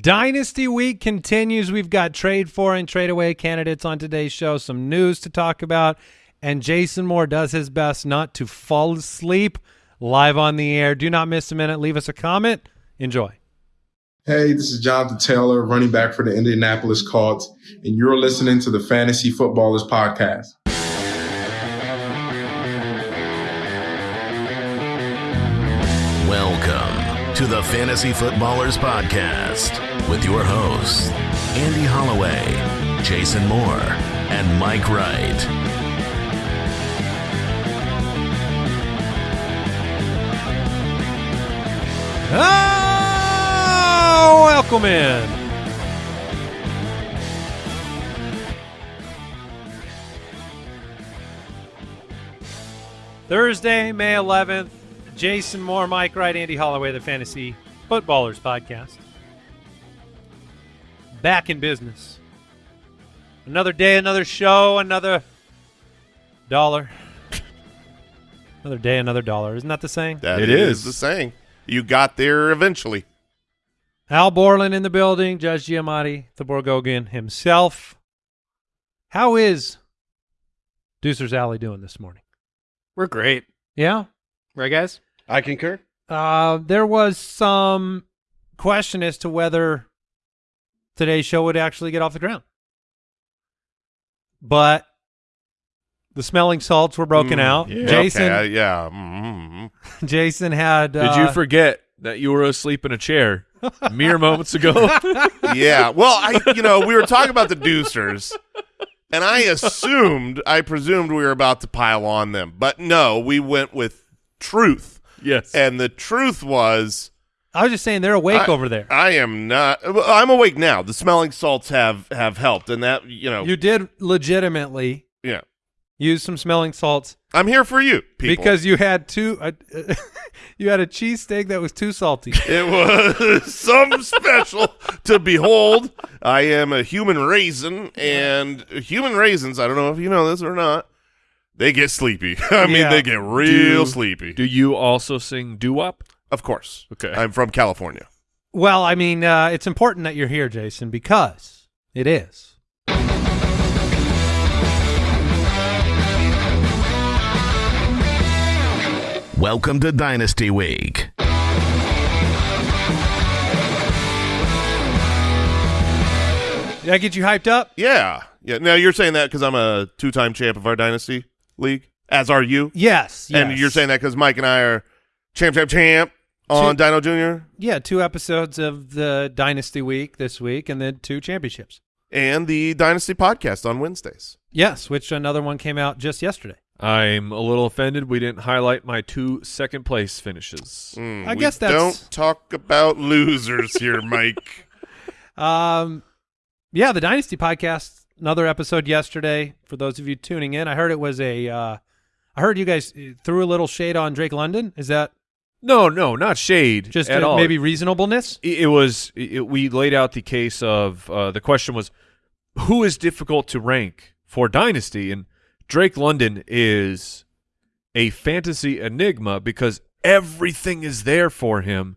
Dynasty Week continues. We've got trade for and trade away candidates on today's show, some news to talk about, and Jason Moore does his best not to fall asleep live on the air. Do not miss a minute. Leave us a comment. Enjoy. Hey, this is Jonathan Taylor, running back for the Indianapolis Colts, and you're listening to the Fantasy Footballers Podcast. The Fantasy Footballers Podcast with your hosts, Andy Holloway, Jason Moore, and Mike Wright. Oh, welcome in. Thursday, May 11th. Jason Moore, Mike Wright, Andy Holloway, the Fantasy Footballers Podcast. Back in business. Another day, another show, another dollar. another day, another dollar. Isn't that the saying? That It is is. the saying. You got there eventually. Al Borland in the building, Judge Giamatti, the Borgogan himself. How is Deucer's Alley doing this morning? We're great. Yeah? Right, guys? I concur. Uh, there was some question as to whether today's show would actually get off the ground. But the smelling salts were broken Mm, out. yeah. Jason Okay, yeah. mm Jason had Did uh, you forget that you were asleep in a chair mere moments ago? yeah. Well, I, you know, we were talking about the Deucers, and I assumed, I presumed we were about to pile on them, but no, we went with truth, yes. and the truth was, I was just saying they're awake I- over there. I am not. I'm awake now. The smelling salts have have helped, and that you know, you did legitimately yeah. use some smelling salts I'm here for you, people. because you had two uh, you had a cheesesteak that was too salty. It was some special to behold. I am a human raisin, and human raisins, I don't know if you know this or not, they get sleepy. I mean, Yeah. they get real Do- sleepy. Do you also sing doo wop? of course. Okay. I'm from California. Well, I mean, uh, it's important that you're here, Jason, because it is. Welcome to Dynasty Week. Did I get you hyped up? Yeah. Yeah. Now, you're saying that because I'm a two time champ of our Dynasty League, as are you. Yes. And yes. you're saying that because Mike and I are champ, champ, champ on Dino Jr. Yeah, two episodes of the Dynasty Week this week and then two championships. and the Dynasty podcast on Wednesdays. Yes, which another one came out just yesterday. I'm a little offended we didn't highlight my two second place finishes. Mm, I we guess that's- don't talk about losers here, Mike. Um, yeah, the Dynasty podcast, another episode yesterday. For those of you tuning in, I heard it was a. Uh, I heard you guys uh, threw a little shade on Drake London. Is that No, no, not shade just at all. maybe reasonableness? it, it was it, we laid out the case of uh, the question was who is difficult to rank for dynasty and Drake London is a fantasy enigma because everything is there for him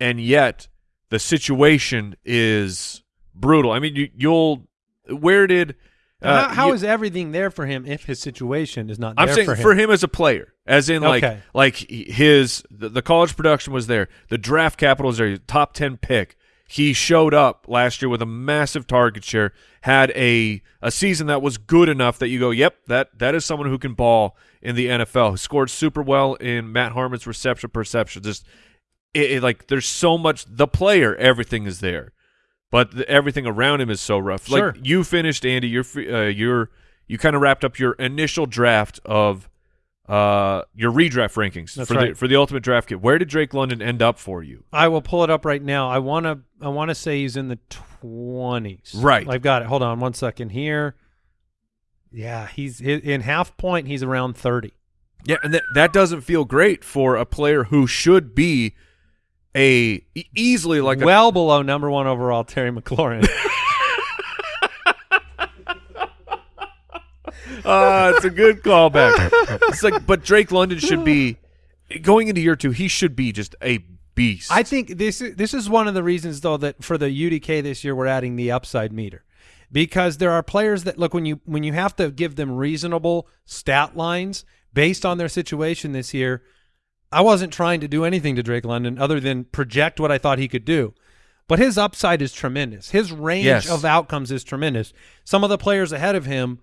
and yet the situation is brutal. I mean you, you'll where did uh, how how you- is everything there for him if his situation is not I'm there saying for him? for him as a player, as in like Okay. like his the, the college production was there, the draft capital is there, top ten pick. He showed up last year with a massive target share, had a a season that was good enough that you go, yep, that that is someone who can ball in the NFL. Who scored super well in Matt Harmon's reception perception. Just it, it, like there's so much the player, everything is there, but the, everything around him is so rough. Sure. Like you finished, Andy. You're uh, you're you kind of wrapped up your initial draft of uh your redraft rankings That's for the for the ultimate draft kit. Where did Drake London end up for you? I will pull it up right now. I want to I want to say he's in the 20s. Right. I've got it. Hold on one second here. Yeah, he's in half point he's around 30. Yeah, and that that doesn't feel great for a player who should be a easily like a well below number 1 overall Terry McLaurin. Uh, it's a good callback. it's like, but Drake London should be going into year two. He should be just a beast. I think this this is one of the reasons though that for the UDK this year we're adding the upside meter because there are players that look when you when you have to give them reasonable stat lines based on their situation this year. I wasn't trying to do anything to Drake London other than project what I thought he could do. But his upside is tremendous. His range Yes. of outcomes is tremendous. Some of the players ahead of him,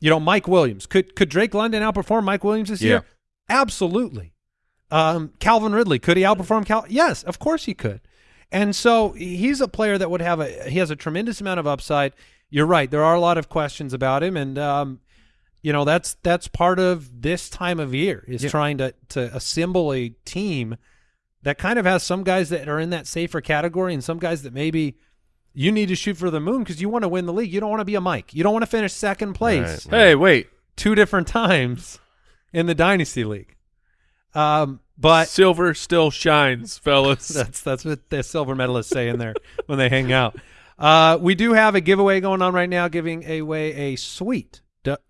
you know, Mike Williams. Could could Drake London outperform Mike Williams this year? Absolutely. Um, Calvin Ridley, could he outperform Cal? Yes, of course he could. And so he's a player that would have a he has a tremendous amount of upside. You're right. There are a lot of questions about him, and um, you know that's that's part of this time of year is Yeah. trying to to assemble a team that kind of has some guys that are in that safer category and some guys that maybe you need to shoot for the moon because you want to win the league. You don't want to be a Mike. You don't want to finish second place Right. hey, wait. two different times in the dynasty league. Um, but Silver still shines, fellas. that's that's what the silver medalists say in there when they hang out. Uh, we do have a giveaway going on right now, giving away a sweet D-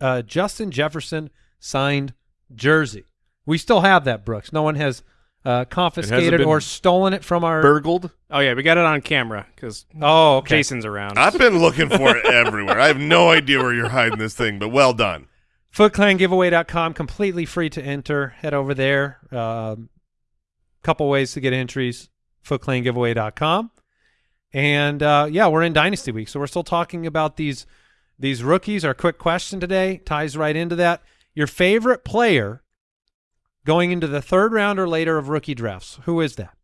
uh, Justin Jefferson signed jersey. We still have that, Brooks. No one has uh, confiscated or stolen it from our. Burgled. Oh yeah, we got it on camera because oh, okay. Jason's around. I've been looking for it everywhere. I have no idea where you're hiding this thing, but well done. FootClanGiveaway.com, completely free to enter. Head over there. Um, couple ways to get entries. FootClanGiveaway.com. And uh, yeah, we're in Dynasty Week, so we're still talking about these these rookies. Our quick question today ties right into that. Your favorite player going into the third round or later of rookie drafts. Who is that?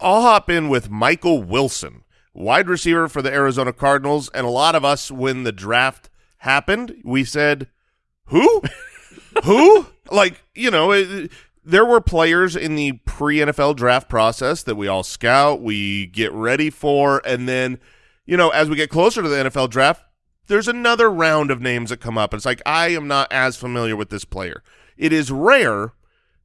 I'll hop in with Michael Wilson, wide receiver for the Arizona Cardinals. And a lot of us, when the draft happened, we said, Who? Who? Like, you know, it, there were players in the pre NFL draft process that we all scout, we get ready for. And then, you know, as we get closer to the NFL draft, there's another round of names that come up. It's like, I am not as familiar with this player. It is rare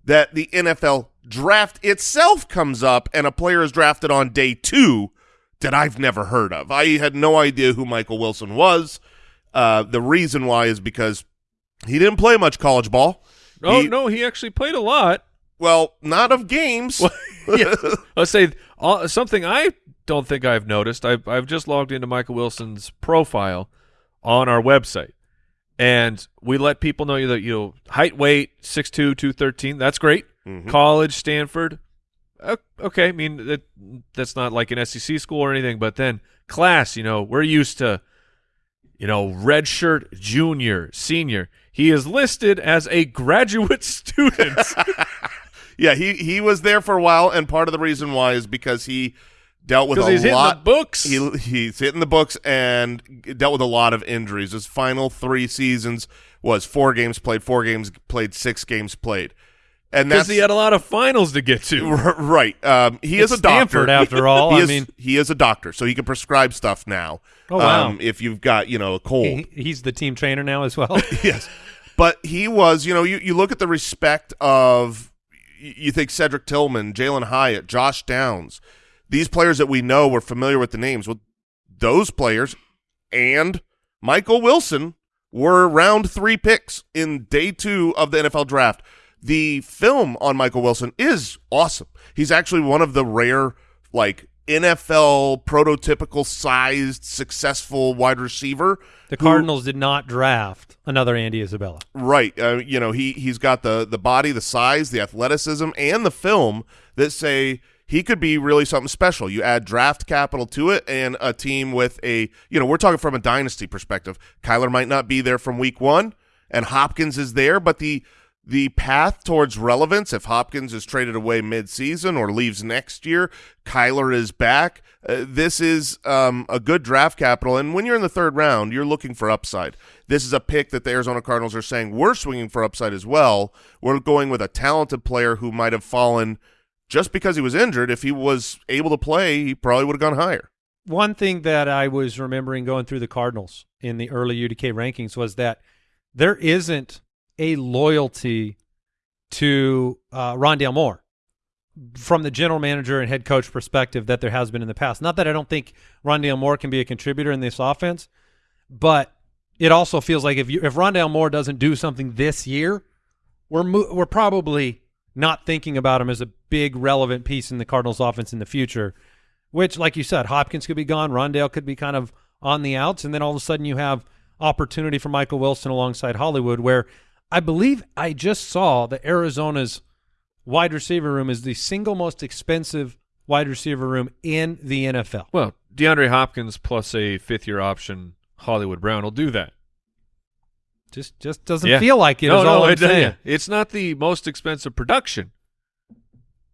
that the NFL draft itself comes up and a player is drafted on day two that I've never heard of. I had no idea who Michael Wilson was. Uh, the reason why is because he didn't play much college ball. Oh He- no, he actually played a lot. Well, not of games. Let's say uh, something I don't think I've noticed. I've I've just logged into Michael Wilson's profile on our website, and we let people know that you know height, weight, 6'2", 213. That's great. Mhm. College, Stanford. Okay, I mean that that's not like an SEC school or anything, but then class. You know, we're used to, you know, redshirt junior, senior. He is listed as a graduate student. yeah, he he was there for a while, and part of the reason why is because he dealt with a he's hitting lot. the books. He he's hitting the books and dealt with a lot of injuries. His final three seasons was four games played, four games played, six games played, and Because that's he had a lot of finals to get to. Right. Um, he It's is a doctor. Stanford, after all. he I is, mean- he is a doctor, so he can prescribe stuff now. Oh, wow. Um, if you've got you know a cold, He, he's the team trainer now as well. yes. But he was, you know, you, you look at the respect of, you think Cedric Tillman, Jalin Hyatt, Josh Downs, these players that we know, we're familiar with the names. Well, those players and Michael Wilson were round three picks in day two of the NFL draft. The film on Michael Wilson is awesome. He's actually one of the rare, like, NFL prototypical sized, successful wide receiver. The who- Cardinals did not draft another Andy Isabella. Right. Uh, you know, he he's got the the body, the size, the athleticism, and the film that say he could be really something special. You add draft capital to it and a team with a, you know, we're talking from a dynasty perspective. Kyler might not be there from week 1 and Hopkins is there, but the the path towards relevance if Hopkins is traded away mid-season or leaves next year, Kyler is back. Uh, this is um, a good draft capital, and when you're in the third round, you're looking for upside. This is a pick that the Arizona Cardinals are saying we're swinging for upside as well. We're going with a talented player who might have fallen just because he was injured. If he was able to play, he probably would have gone higher. One thing that I was remembering going through the Cardinals in the early UDK rankings was that there isn't a loyalty to uh, Rondale Moore from the general manager and head coach perspective that there has been in the past. Not that I don't think Rondale Moore can be a contributor in this offense, but it also feels like if you if Rondale Moore doesn't do something this year, we're we're probably not thinking about him as a big relevant piece in the Cardinals offense in the future, which, like you said, Hopkins could be gone, Rondale could be kind of on the outs, and then all of a sudden you have opportunity for Michael Wilson alongside Hollywood, where I believe I just saw that Arizona's wide receiver room is the single most expensive wide receiver room in the NFL. Well, DeAndre Hopkins plus a fifth year option, Hollywood Brown will do that. Just just doesn't Yeah. feel like it. no, is no, all I'm it- saying. yeah. it's not the most expensive production.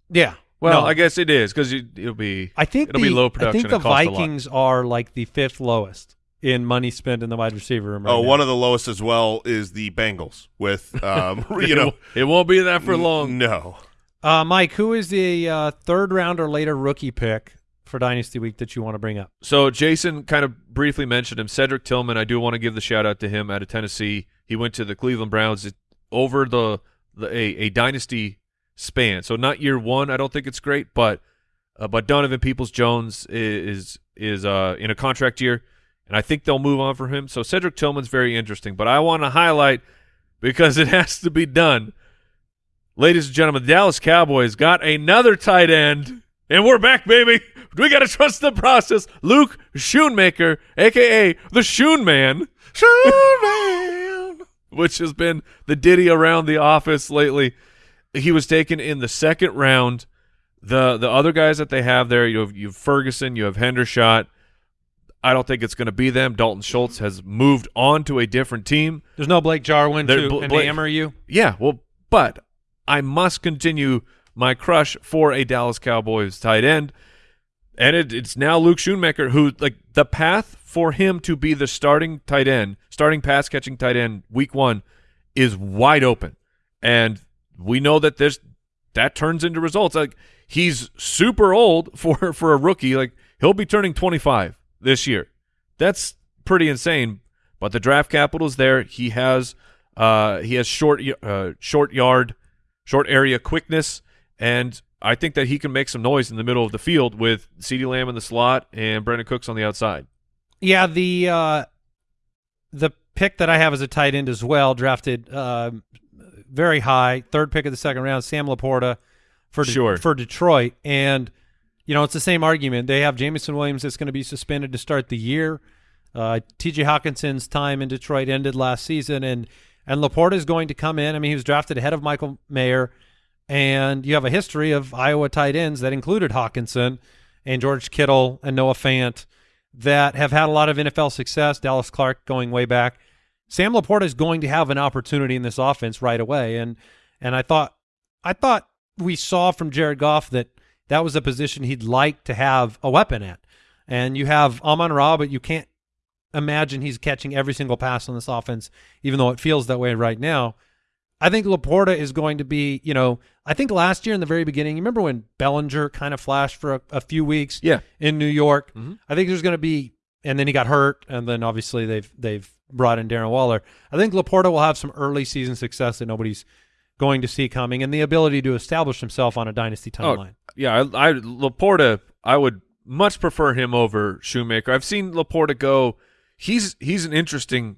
Yeah. Well, No. I guess it is because it'll be. I think it'll the, be low production. I think the and cost a lot. Vikings are like the fifth lowest in money spent in the wide receiver room. Right oh, now. one of the lowest as well is the Bengals with um, you know it won't be that for long. No, uh, Mike, who is the uh, third round or later rookie pick for Dynasty Week that you want to bring up? So Jason kind of briefly mentioned him. Cedric Tillman, I do want to give the shout out to him out of Tennessee. He went to the Cleveland Browns over the, the a, a dynasty span. So not year one, I don't think it's great, but uh, but Donovan Peoples Jones is is uh, in a contract year, and I think they'll move on for him. So Cedric Tillman's very interesting, but I want to highlight because it has to be done. Ladies and gentlemen, the Dallas Cowboys got another tight end, and we're back, baby. We got to trust the process. Luke Schoonmaker, aka the Schoon Man, which has been the ditty around the office lately. He was taken in the second round. The the other guys that they have there, you have, you have Ferguson, you have Hendershot. I don't think it's going to be them. Dalton Schultz has moved on to a different team. There's no Blake Jarwin There- to Bla- you. Yeah, well, but I must continue my crush for a Dallas Cowboys tight end, and it, it's now Luke Schoonmaker, who like the path for him to be the starting tight end, starting pass catching tight end, week one, is wide open, and we know that this that turns into results. Like he's super old for for a rookie. Like he'll be turning 25 this year. That's pretty insane. But the draft capital is there. He has uh he has short uh short yard, short area quickness, and I think that he can make some noise in the middle of the field with CeeDee Lamb in the slot and Brandin Cooks on the outside. Yeah, the uh, the pick that I have as a tight end as well, drafted um very high, third pick of the second round, Sam Laporta for De- Sure. for Detroit, and you know it's the same argument. They have Jameson Williams that's going to be suspended to start the year. Uh, T.J. Hockenson's time in Detroit ended last season, and and Laporta is going to come in. I mean, he was drafted ahead of Michael Mayer, and you have a history of Iowa tight ends that included Hockenson and George Kittle and Noah Fant that have had a lot of NFL success. Dallas Clark going way back. Sam Laporta is going to have an opportunity in this offense right away, and and I thought I thought we saw from Jared Goff that that was a position he'd like to have a weapon at. And you have Amon Ra, but you can't imagine he's catching every single pass on this offense, even though it feels that way right now. I think Laporta is going to be, you know, I think last year in the very beginning, you remember when Bellinger kind of flashed for a, a few weeks Yeah. in New York? Mhm. I think there's going to be, and then he got hurt, and then obviously they've they've brought in Darren Waller. I think Laporta will have some early season success that nobody's going to see coming, and the ability to establish himself on a dynasty timeline. Yeah, I, I Laporta, I would much prefer him over Shoemaker. I've seen Laporta go. He's he's an interesting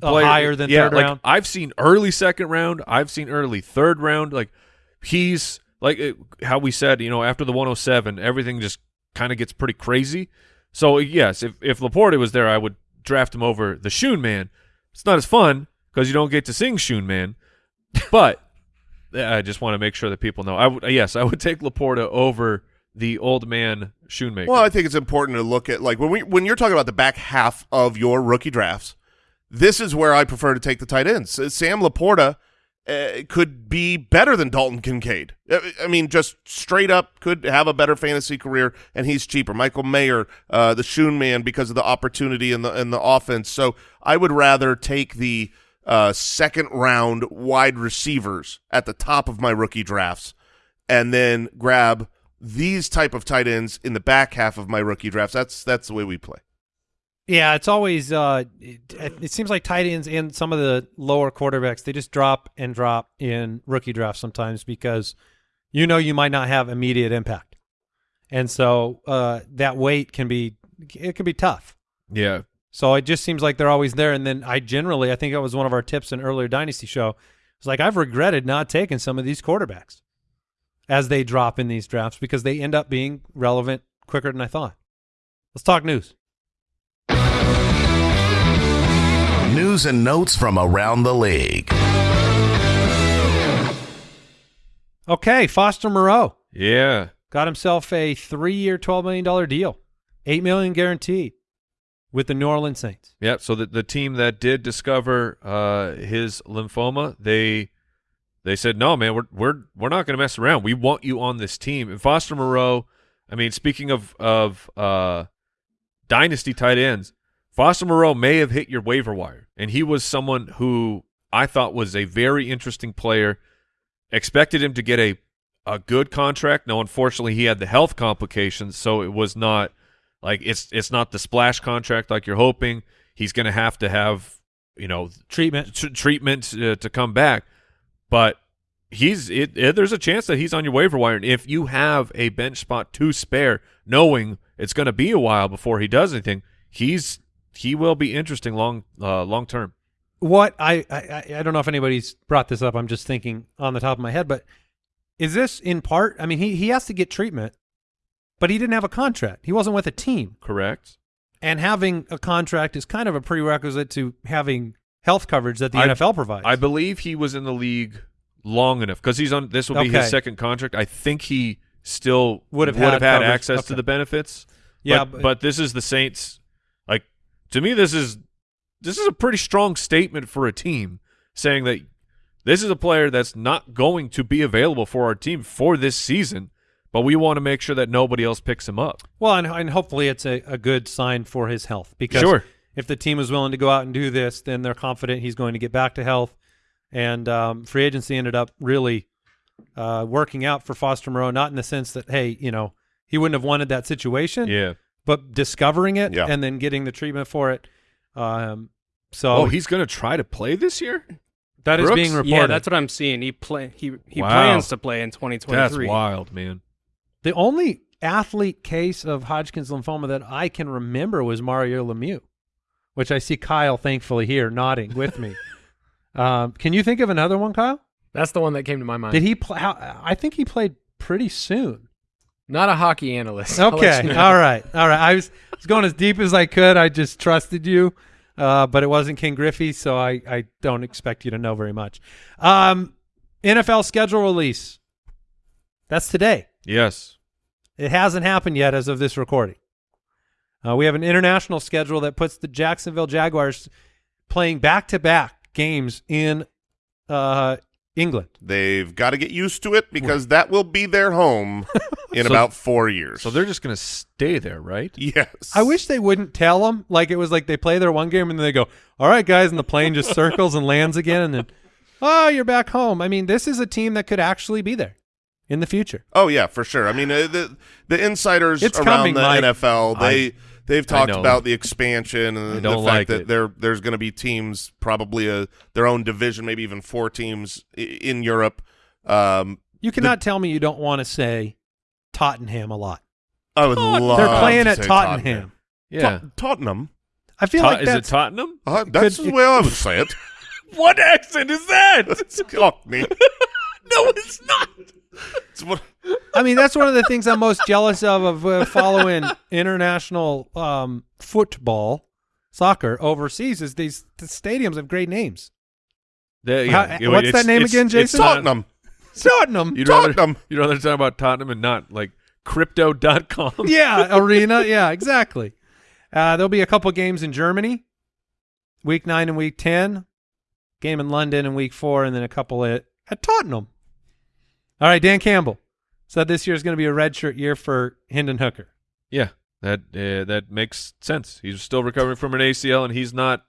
player. higher than yeah, third like, round. I've seen early second round. I've seen early third round. Like he's like it, how we said, you know, after the 107, everything just kind of gets pretty crazy. So yes, if if Laporta was there, I would draft him over the Schoon Man. It's not as fun because you don't get to sing Schoon Man, but I just want to make sure that people know. I would yes, I would take Laporta over the old man Shoemaker. Well, I think it's important to look at like when we when you're talking about the back half of your rookie drafts. This is where I prefer to take the tight ends. Sam Laporta uh, could be better than Dalton Kincaid. Uh, I mean, just straight up could have a better fantasy career, and he's cheaper. Michael Mayer, uh, the Schoon man, because of the opportunity in the in the offense. So I would rather take the uh, second round wide receivers at the top of my rookie drafts, and then grab these type of tight ends in the back half of my rookie drafts. That's that's the way we play. Yeah, it's always. Uh, it, it seems like tight ends and some of the lower quarterbacks they just drop and drop in rookie drafts sometimes because you know you might not have immediate impact, and so uh, that weight can be it can be tough. yeah, So it just seems like they're always there. And then I generally, I think that was one of our tips in earlier Dynasty show. It's like I've regretted not taking some of these quarterbacks as they drop in these drafts because they end up being relevant quicker than I thought. Let's talk news. News and notes from around the league. Okay, Foster Moreau Yeah. got himself a three-year, twelve million dollar deal, eight million guaranteed, with the New Orleans Saints. Yeah, so the the team that did discover uh, his lymphoma, they they said, "No, man, we're we're we're not going to mess around. We want you on this team." And Foster Moreau, I mean, speaking of of uh, dynasty tight ends, Foster Moreau may have hit your waiver wire, and he was someone who I thought was a very interesting player. Expected him to get a a good contract. No, unfortunately, he had the health complications, so it was not like it's it's not the splash contract like you're hoping. He's going to have to have you know Treatment. treatment uh, to come back, but he's it, it. There's a chance that he's on your waiver wire, and if you have a bench spot to spare, knowing it's going to be a while before he does anything, he's he will be interesting long uh, long term. What I, I I don't know if anybody's brought this up. I'm just thinking on the top of my head, but is this in part? I mean, he he has to get treatment, but he didn't have a contract. He wasn't with a team, Correct. and having a contract is kind of a prerequisite to having health coverage that the I- NFL provides. I believe he was in the league long enough because he's on. This will be Okay. his second contract. I think he still Would have would had have had coverage. access Okay. to the benefits. Yeah, but, but- but this is the Saints. To me, this is this is a pretty strong statement for a team saying that this is a player that's not going to be available for our team for this season, but we want to make sure that nobody else picks him up. well, and, and hopefully it's a, a good sign for his health because Sure. if the team is willing to go out and do this, then they're confident he's going to get back to health. And um, free agency ended up really uh, working out for Foster Moreau, not in the sense that hey, you know, he wouldn't have wanted that situation, Yeah. But discovering it Yeah. and then getting the treatment for it. Um, so Oh, he's going to try to play this year. that is Brooks? being reported. Yeah, that's what I'm seeing. He play he he Wow. plans to play in 2023. That's wild, man. the only athlete case of Hodgkin's lymphoma that I can remember was Mario Lemieux, which I see Kyle thankfully here nodding with me. um, can you think of another one, Kyle? That's the one that came to my mind. Did he play? I think he played pretty soon. Not a hockey analyst. Okay, you know. all right, all right. I was, I was going as deep as I could. I just trusted you, uh, but it wasn't King Griffey, so I, I don't expect you to know very much. Um, NFL schedule release. That's today. Yes. It hasn't happened yet as of this recording. Uh, we have an international schedule that puts the Jacksonville Jaguars playing back-to-back games in uh, England. They've got to get used to it because that will be their home in So- about four years. So they're just going to stay there, right? yes. I wish they wouldn't tell them. Like it was like they play their one game and then they go, "All right, guys," and the plane just circles and lands again, and then, "Oh, you're back home." I mean, this is a team that could actually be there in the future. Oh yeah, for sure. I mean, uh, the the insiders It's around coming, the Mike. NFL they they've talked about the expansion and the fact like that it. there there's going to be teams, probably a their own division, maybe even four teams in Europe. Um, You cannot tell me you don't want to say Tottenham a lot. I would love. They're playing to at say Tottenham. Yeah. Tot- Tottenham. I feel Tot- like is it that's Tottenham? Uh, that's could- the way I would say it. What accent is that? Cockney. no, it's not. What- I mean, that's one of the things I'm most jealous of of uh, following international um, football, soccer overseas. Is these the stadiums have great names. The- How- what's that name again, Jason? Tottenham. Tottenham. You'd rather, Tottenham. you'd rather talk about Tottenham and not like crypto.com. yeah, arena. Yeah, exactly. Uh, there'll be a couple games in Germany, week nine and week ten. Game in London in week four, and then a couple at, at Tottenham. All right, Dan Campbell said this year is going to be a redshirt year for Hendon Hooker. Yeah, that uh, that makes sense. He's still recovering from an ACL, and he's not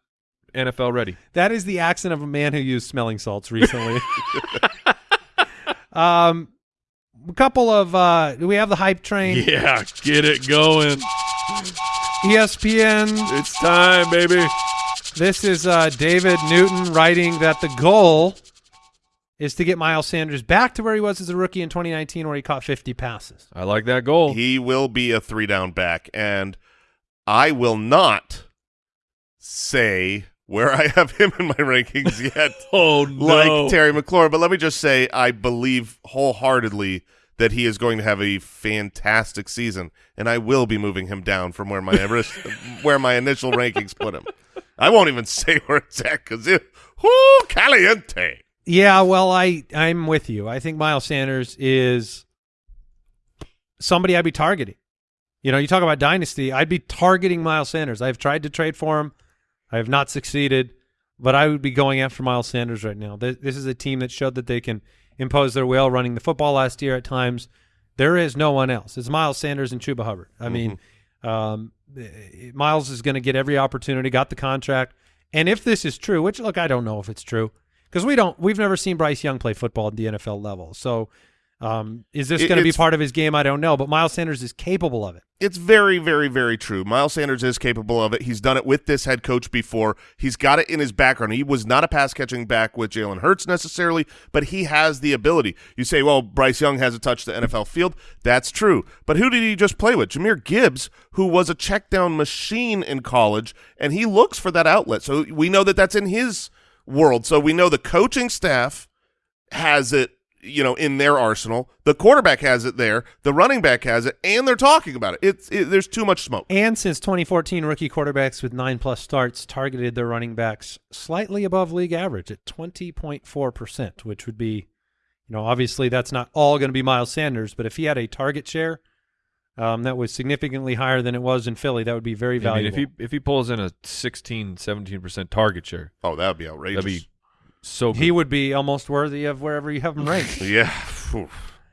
NFL ready. That is the accent of a man who used smelling salts recently. um, a couple of uh, we have the hype train. Yeah, get it going. ESPN. It's time, baby. This is uh, David Newton writing that the goal is to get Miles Sanders back to where he was as a rookie in 2019, where he caught 50 passes. I like that goal. He will be a three down back, and I will not say where I have him in my rankings yet. oh no. like Terry McLaurin, but let me just say I believe wholeheartedly that he is going to have a fantastic season, and I will be moving him down from where my where my initial rankings put him. I won't even say where it's at because it, whoo, caliente. Yeah, well, I I'm with you. I think Miles Sanders is somebody I'd be targeting. You know, you talk about dynasty, I'd be targeting Miles Sanders. I've tried to trade for him. I have not succeeded, but I would be going after Miles Sanders right now. This, this is a team that showed that they can impose their will running the football last year at times. There is no one else. It's Miles Sanders and Chuba Hubbard. I Mm-hmm. mean, um, Miles is going to get every opportunity, got the contract. And if this is true, which look, I don't know if it's true because we don't, we've never seen Bryce Young play football at the NFL level. So, um, is this going to be part of his game? I don't know, but Miles Sanders is capable of it. It's very, very, very true. Miles Sanders is capable of it. He's done it with this head coach before. He's got it in his background. He was not a pass catching back with Jalen Hurts necessarily, but he has the ability. You say, well, Bryce Young hasn't touched the NFL field. That's true. But who did he just play with? Jahmyr Gibbs, who was a check down machine in college, and he looks for that outlet. So we know that that's in his world. So we know the coaching staff has it you know in their arsenal. The quarterback has it there. The running back has it and they're talking about it. It's it, there's too much smoke. And since 2014, rookie quarterbacks with nine plus starts targeted their running backs slightly above league average at 20.4%, which would be, you know, obviously that's not all going to be Miles Sanders, but if he had a target share um, that was significantly higher than it was in Philly, that would be very I mean, valuable. if he if he pulls in a 16, 17 percent target share, oh that would be outrageous that'd be so. Good. he would be almost worthy of wherever you have him ranked. yeah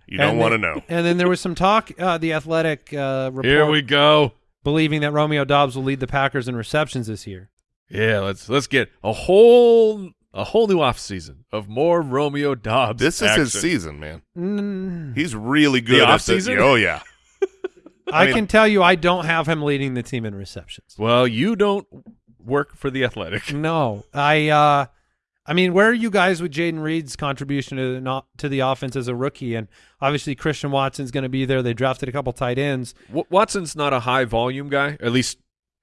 you don't want to know And then there was some talk, uh, the athletic uh, report Here we go. believing that Romeo Doubs will lead the Packers in receptions this year. Yeah, let's let's get a whole a whole new off season of more Romeo Doubs. this is his season man Mm. he's really good at offseason? oh yeah I, mean- can tell you, I don't have him leading the team in receptions. Well, you don't work for the Athletic. No, I. uh I mean, where are you guys with Jayden Reed's contribution to the not to the offense as a rookie? And obviously, Christian Watson's going to be there. They drafted a couple tight ends. W- Watson's not a high volume guy. At least,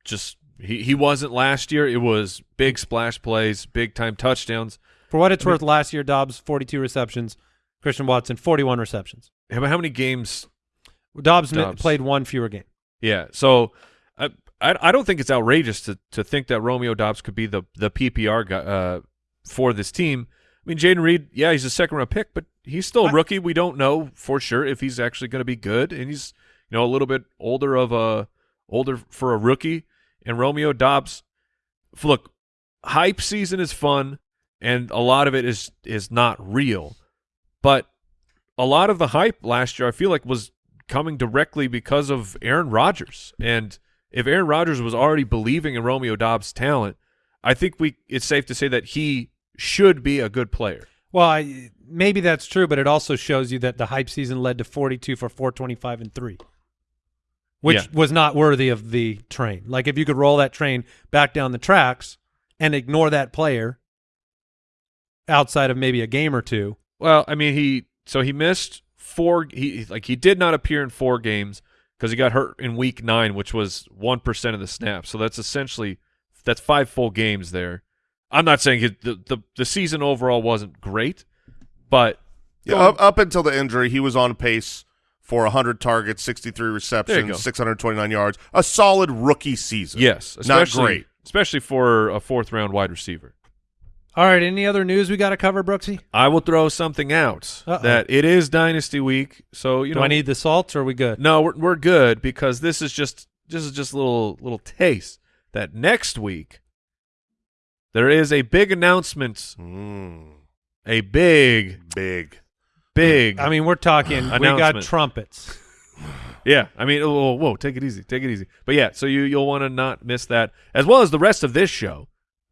just he he wasn't last year. It was big splash plays, big time touchdowns. For what it's worth, last year Doubs forty-two receptions, Christian Watson forty-one receptions. How how many games? Doubs, Doubs. played one fewer game. Yeah. So. I, I I don't think it's outrageous to, to think that Romeo Doubs could be the the PPR guy uh, for this team. I mean, Jayden Reed, yeah, he's a second round pick, but he's still a rookie. We don't know for sure if he's actually going to be good, and he's you know a little bit older of a older for a rookie. And Romeo Doubs, look, hype season is fun, and a lot of it is is not real, but a lot of the hype last year, I feel like, was coming directly because of Aaron Rodgers. And if Aaron Rodgers was already believing in Romeo Doubs' talent, I think we it's safe to say that he should be a good player. Well, I, maybe that's true, but it also shows you that the hype season led to forty-two for four twenty-five and three, which Yeah. was not worthy of the train. Like if you could roll that train back down the tracks and ignore that player outside of maybe a game or two. Well, I mean, he so he missed four. He like he did not appear in four games because he got hurt in week nine, which was one percent of the snaps. So that's essentially that's five full games there. I'm not saying he, the, the the season overall wasn't great, but yeah, up, up until the injury he was on pace for 100 targets 63 There you go. receptions 629 yards a solid rookie season yes, not great especially for a fourth round wide receiver. All right, any other news we got to cover, Brooksy? I will throw something out Uh-oh. that it is dynasty week, so you Do know I need the salts? or are we good? No, we're we're good because this is just this is just a little little taste that next week there is a big announcement, Mm, a big big big. I mean, we're talking. we got trumpets. yeah, I mean, whoa, whoa, take it easy, take it easy. But yeah, so you you'll want to not miss that as well as the rest of this show.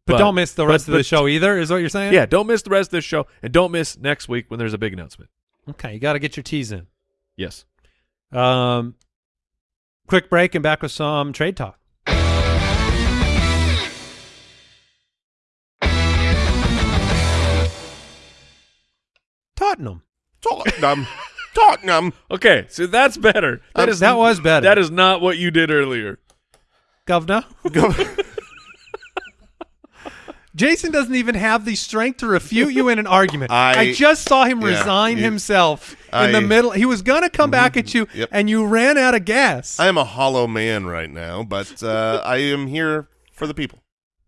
But, don't miss the but- rest of the but- show either. Is what you're saying? Yeah, don't miss the rest of this show, and don't miss next week when there's a big announcement. Okay, you got to get your teas in. Yes. Um, quick break and back with some trade talk. Tottenham. Tottenham Tottenham Okay, so that's better. That Um, is that was better. That is not what you did earlier. Governor. Jason doesn't even have the strength to refute you in an argument. I- I, just saw him yeah, resign you- himself I- in the middle. He was going to come back at you, Yep. and you ran out of gas. I am a hollow man right now, but uh, I am here for the people.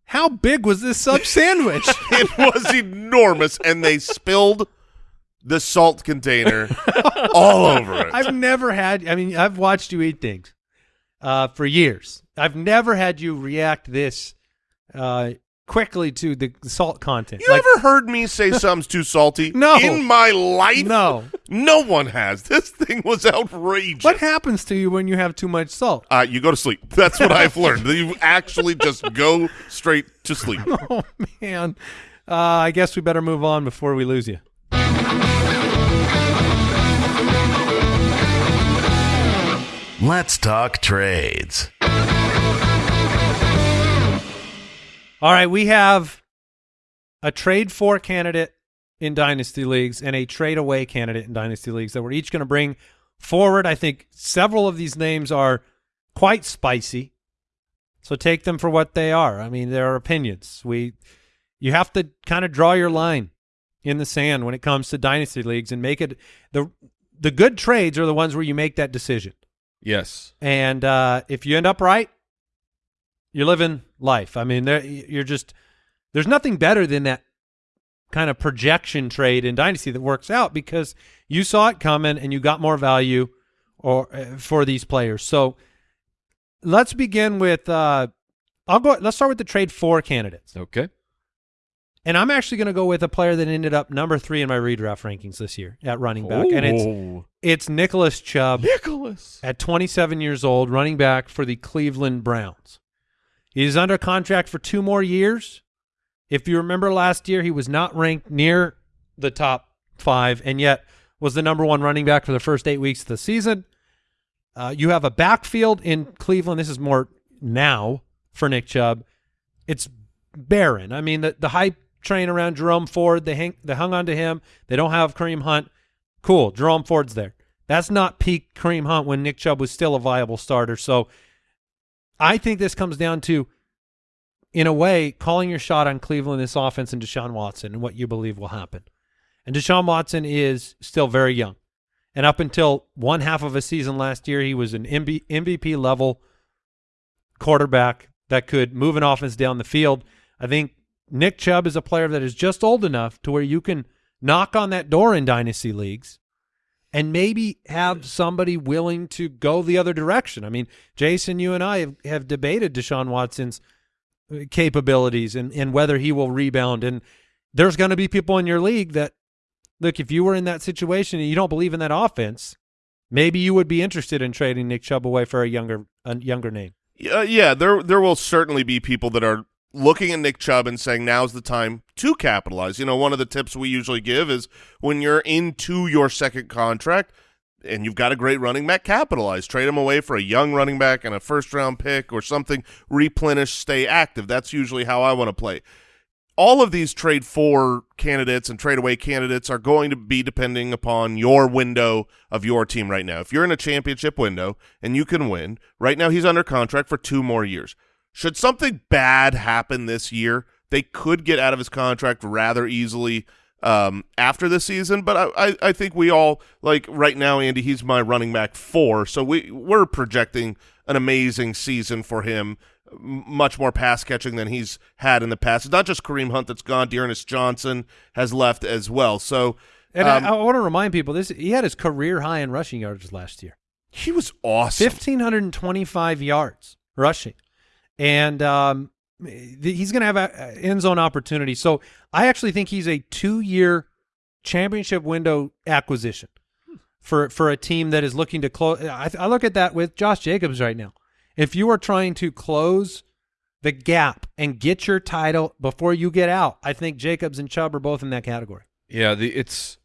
How big was this sub sandwich? It was enormous, and they spilled the salt container all over it. I've never had. I mean, I've watched you eat things uh, for years. I've never had you react this uh, quickly to the salt content. you ever heard me say something's too salty? No. In my life? No. No one has. This thing was outrageous. What happens to you when you have too much salt? Uh, you go to sleep. That's what I've learned. You actually just go straight to sleep. Oh man, uh, I guess we better move on before we lose you. Let's talk trades. All right, we have a trade for candidate in dynasty leagues and a trade away candidate in dynasty leagues that we're each going to bring forward. I think several of these names are quite spicy. So take them for what they are. I mean, there are opinions. We you have to kind of draw your line in the sand when it comes to dynasty leagues and make it the the good trades are the ones where you make that decision. Yes. And uh, if you end up right, you're living life. I mean, there you're just there's nothing better than that kind of projection trade in dynasty that works out because you saw it coming and you got more value or uh, for these players. So let's begin with uh, I'll go. Let's start with the trade for candidates, Okay. and I'm actually going to go with a player that ended up number three in my redraft rankings this year at running back, and it's it's Nicholas Chubb Nicholas. at 27 years old, running back for the Cleveland Browns. He's under contract for two more years. If you remember last year, he was not ranked near the top five, and yet was the number one running back for the first eight weeks of the season. Uh, you have a backfield in Cleveland. This is more now for Nick Chubb. It's barren. I mean, the, the hype train around Jerome Ford, they, hang, they hung on to him. They don't have Kareem Hunt. Cool. Jerome Ford's there. That's not peak Kareem Hunt when Nick Chubb was still a viable starter. So I think this comes down to, in a way, calling your shot on Cleveland, this offense, and Deshaun Watson and what you believe will happen. And Deshaun Watson is still very young. And up until one half of a season last year, he was an MVP level quarterback that could move an offense down the field. I think Nick Chubb is a player that is just old enough to where you can knock on that door in dynasty leagues and maybe have somebody willing to go the other direction. I mean, Jason, you and I have, have debated Deshaun Watson's uh, capabilities and, and whether he will rebound. And there's going to be people in your league that, look, if you were in that situation and you don't believe in that offense, maybe you would be interested in trading Nick Chubb away for a younger a younger name. Uh, yeah, there there will certainly be people that are looking at Nick Chubb and saying now's the time to capitalize. You know, one of the tips we usually give is when you're into your second contract and you've got a great running back, capitalize. Trade him away for a young running back and a first round pick or something. Replenish, stay active. That's usually how I want to play. All of these trade for candidates and trade away candidates are going to be depending upon your window of your team right now. If you're in a championship window and you can win, right now he's under contract for two more years. Should something bad happen this year, they could get out of his contract rather easily um, after the season. But I, I, I think we all like right now, Andy. He's my running back four, so we we're projecting an amazing season for him. Much more pass catching than he's had in the past. It's not just Kareem Hunt that's gone. D'Ernest Johnson has left as well. So And um, I, I want to remind people this: he had his career high in rushing yards last year. he was awesome. 1,525 yards rushing. And um, he's going to have a a end zone opportunity. So I actually think he's a two year championship window acquisition for, for a team that is looking to close. I, I look at that with Josh Jacobs right now. If you are trying to close the gap and get your title before you get out, I think Jacobs and Chubb are both in that category. Yeah, the, it's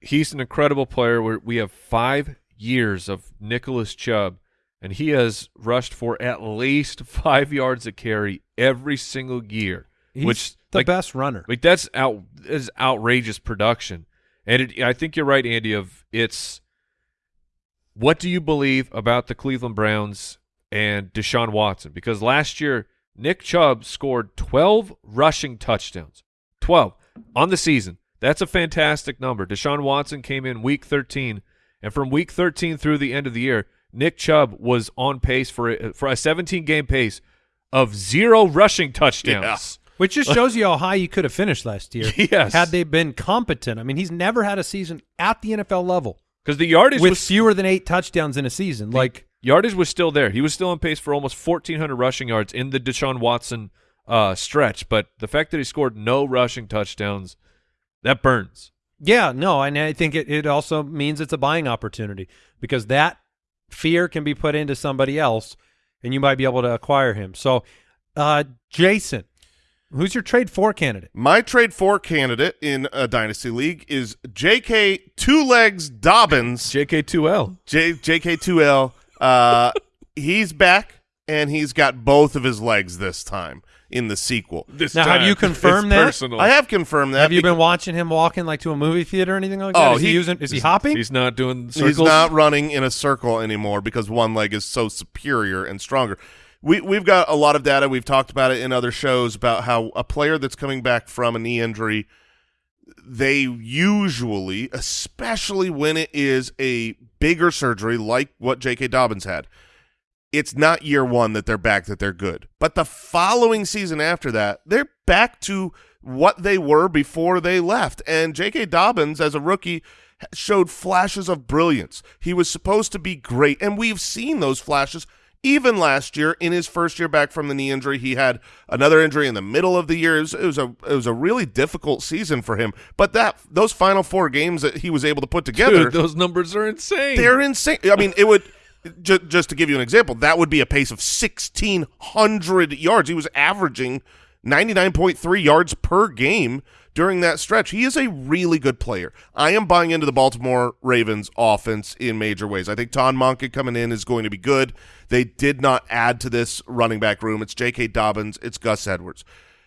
he's an incredible player. Where we have five years of Nicholas Chubb, and he has rushed for at least five yards a carry every single year, He's which the like, best runner. like that's out is outrageous production. And it, I think you're right, Andy. Of it's what do you believe about the Cleveland Browns and Deshaun Watson? Because last year Nick Chubb scored 12 rushing touchdowns. 12 on the season. That's a fantastic number. Deshaun Watson came in week 13, and from week 13 through the end of the year, Nick Chubb was on pace for a, for a 17 game pace of zero rushing touchdowns. Which just shows you how high you could have finished last year. Yes. Had they been competent. I mean, he's never had a season at the NFL level Because the yardage with was fewer than eight touchdowns in a season. Like, yardage was still there. He was still on pace for almost 1,400 rushing yards in the Deshaun Watson uh, stretch. But the fact that he scored no rushing touchdowns, that burns. yeah, no, and I think it, it also means it's a buying opportunity because that fear can be put into somebody else and you might be able to acquire him. So, uh, Jason, who's your trade for candidate? My trade for candidate in a dynasty league is J.K. Two Legs Dobbins. JK2L. J JK2L. Uh, he's back and he's got both of his legs this time in the sequel. This Now, have you confirmed it's that? Personal. I have confirmed that. Have you been watching him walking like to a movie theater or anything like that? Oh, is he, he- using? Is he hopping? He's not doing circles. He's not running in a circle anymore because one leg is so superior and stronger. We we've got a lot of data. We've talked about it in other shows about how a player that's coming back from a knee injury, they usually, especially when it is a bigger surgery like what J.K. Dobbins had, it's not year one that they're back that they're good. But the following season after that, they're back to what they were before they left. And J.K. Dobbins, as a rookie, showed flashes of brilliance. He was supposed to be great, and we've seen those flashes. Even last year, in his first year back from the knee injury, he had another injury in the middle of the year. It was, it was a it was a really difficult season for him. But that those final four games that he was able to put together, Dude, those numbers are insane. they're insane. I mean, it would ju- just to give you an example, that would be a pace of sixteen hundred yards. He was averaging ninety nine point three yards per game during that stretch. He is a really good player. I am buying into the Baltimore Ravens offense in major ways. I think Todd Monken coming in is going to be good. They did not add to this running back room. It's J.K. Dobbins. It's Gus Edwards.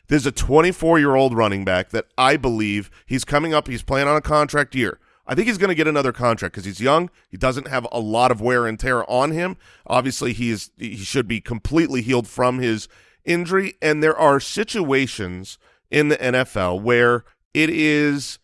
There's a 24 year old running back that I believe he's coming up. He's playing on a contract year. I think he's going to get another contract because he's young. He doesn't have a lot of wear and tear on him. Obviously, he is he should be completely healed from his injury. And there are situations in the NFL where it is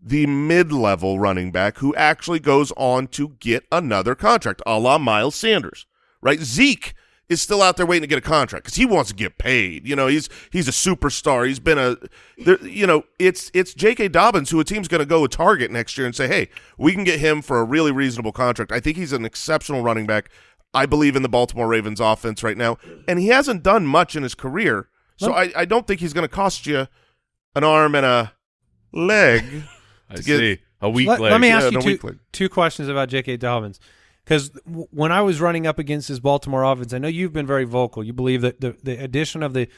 the mid-level running back who actually goes on to get another contract, a la Miles Sanders, right? Zeke is still out there waiting to get a contract because he wants to get paid. You know, he's he's a superstar. He's been a, there, you know, it's it's J.K. Dobbins who a team's going to go with Target next year and say, hey, we can get him for a really reasonable contract. I think he's an exceptional running back. I believe in the Baltimore Ravens offense right now, and he hasn't done much in his career, so I, I don't think he's going to cost you an arm and a leg. I to get- A weak let, leg. let me ask no you two, two questions about J.K. Dobbins. Because w- when I was running up against his Baltimore offense, I know you've been very vocal. You believe that the, the addition of the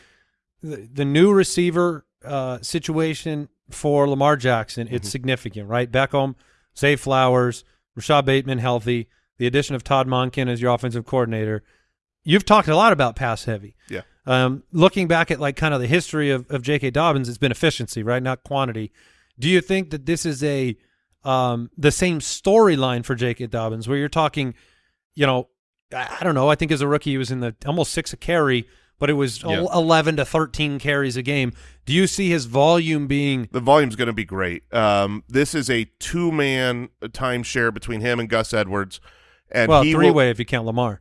the, the new receiver uh, situation for Lamar Jackson, it's significant, right? Beckham, Zay Flowers, Rashod Bateman healthy, the addition of Todd Monken as your offensive coordinator. You've talked a lot about pass heavy. Yeah. Um, looking back at like kind of the history of, of J.K. Dobbins, it's been efficiency, right? Not quantity. Do you think that this is a um, the same storyline for J.K. Dobbins, where you're talking, you know, I, I don't know. I think as a rookie, he was in the almost six a carry, but it was Yeah. 11 to 13 carries a game. Do you see his volume being The volume's going to be great. Um, this is a two-man timeshare between him and Gus Edwards, and well three will, way if you count Lamar?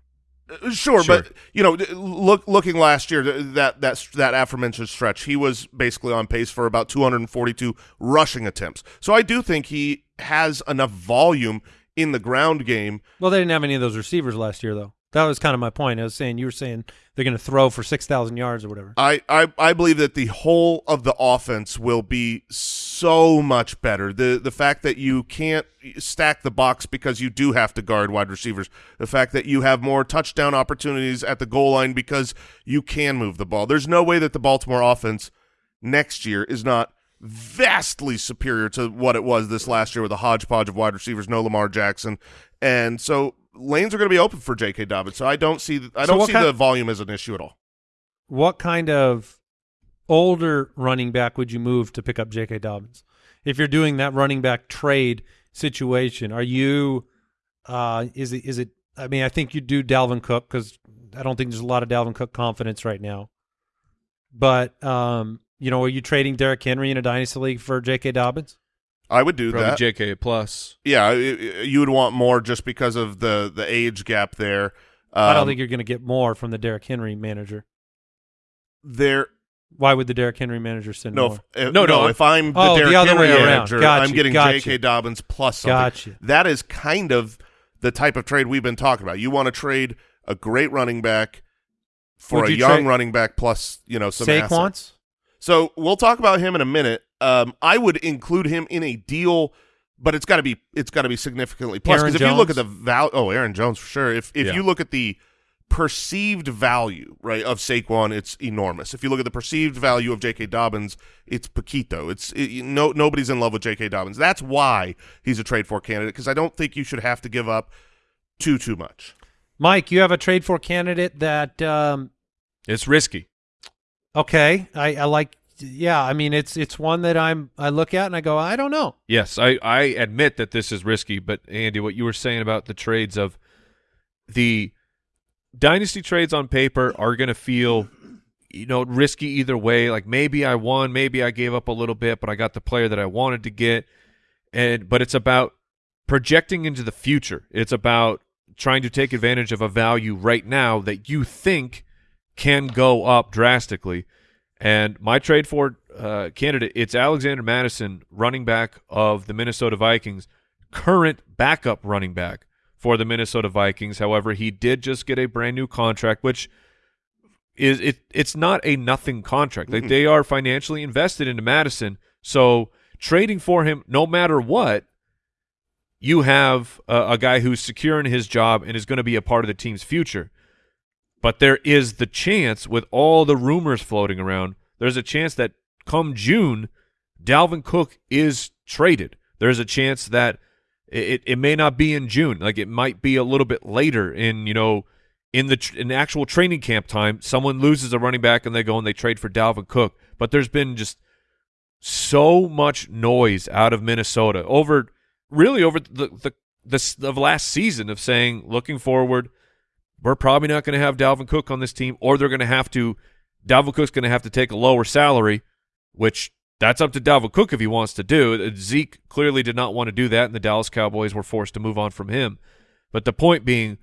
Sure, Sure. but you know, look looking last year th- that that that aforementioned stretch, he was basically on pace for about 242 rushing attempts. So I do think he has enough volume in the ground game. Well, they didn't have any of those receivers last year, though. That was kind of my point. I was saying you were saying they're going to throw for six thousand yards or whatever. I, I I believe that the whole of the offense will be so much better. The the fact that you can't stack the box because you do have to guard wide receivers. The fact that you have more touchdown opportunities at the goal line because you can move the ball. There's no way that the Baltimore offense next year is not vastly superior to what it was this last year with a hodgepodge of wide receivers, no Lamar Jackson. And so lanes are going to be open for J.K. Dobbins. So I don't see I don't what see the volume as an issue at all. What kind of older running back would you move to pick up J.K. Dobbins? If you're doing that running back trade situation, are you? Uh, is it? Is it? I mean, I think you do Dalvin Cook because I don't think there's a lot of Dalvin Cook confidence right now. but um, you know, are you trading Derrick Henry in a dynasty league for J.K. Dobbins? I would do Probably that. JK plus. yeah, i- i- you would want more just because of the the age gap there. Um, I don't think you're going to get more from the Derrick Henry manager. there. Why would the Derrick Henry manager send No, more? if, No, no, no, If I'm the Oh, the Derrick other Henry way around. manager, Gotcha, I'm getting gotcha. J.K. Dobbins plus something. Gotcha. That is kind of the type of trade we've been talking about. You want to trade a great running back for Would a you young running back plus you know some assets. Saquon's? So we'll talk about him in a minute. Um, I would include him in a deal, but it's got to be it's got to be significantly plus. Aaron Because if you look at the value, oh, Aaron Jones for sure. If if Yeah. you look at the perceived value right of Saquon, it's enormous. If you look at the perceived value of J.K. Dobbins, it's Paquito. It's it, no nobody's in love with J.K. Dobbins. That's why he's a trade for candidate because I don't think you should have to give up too too much. Mike, you have a trade for candidate that um, It's risky. okay. I, I like. Yeah, I mean it's it's one that I'm I look at and I go I don't know. Yes, I, I admit that this is risky, but Andy, what you were saying about the trades of the dynasty trades on paper are going to feel, you know, risky either way. Like maybe I won, maybe I gave up a little bit, but I got the player that I wanted to get. And but it's about projecting into the future. It's about trying to take advantage of a value right now that you think can go up drastically. And my trade for uh, candidate, it's Alexander Mattison, running back of the Minnesota Vikings, current backup running back for the Minnesota Vikings. However, he did just get a brand new contract, which is it. It's not a nothing contract. Like they are financially invested into Mattison, so trading for him, no matter what, you have a, a guy who's secure in his job and is going to be a part of the team's future. But there is the chance, with all the rumors floating around, there's a chance that come June, Dalvin Cook is traded. There's a chance that it, it may not be in June. Like it might be a little bit later in, you know, in the in actual training camp time. Someone loses a running back and they go and they trade for Dalvin Cook. But there's been just so much noise out of Minnesota over really over the the the, the last season of saying looking forward we're probably not going to have Dalvin Cook on this team or they're going to have to Dalvin Cook's going to have to take a lower salary which that's up to Dalvin Cook if he wants to do Zeke clearly did not want to do that and the Dallas Cowboys were forced to move on from him but the point being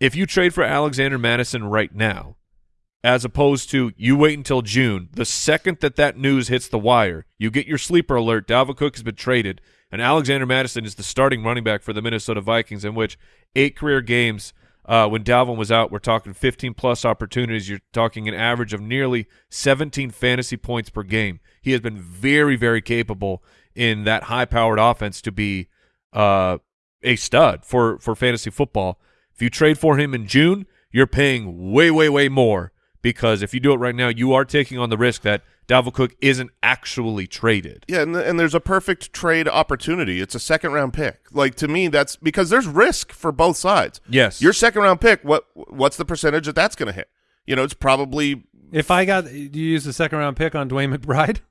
if you trade for Alexander Mattison right now as opposed to you wait until June. The second that that news hits the wire, you get your sleeper alert. Dalvin Cook has been traded, and Alexander Mattison is the starting running back for the Minnesota Vikings, in which eight career games uh, when Dalvin was out, we're talking 15 plus opportunities. You're talking an average of nearly 17 fantasy points per game. He has been very, very capable in that high powered offense to be uh, a stud for, for fantasy football. If you trade for him in June, you're paying way, way, way more because if you do it right now, you are taking on the risk that Dalvin Cook isn't actually traded. Yeah, and, and there's a perfect trade opportunity. It's a second round pick. Like to me, that's because there's risk for both sides. Yes. Your second round pick, what what's the percentage that that's going to hit? You know, it's probably If I got do you use the second round pick on DeWayne McBride?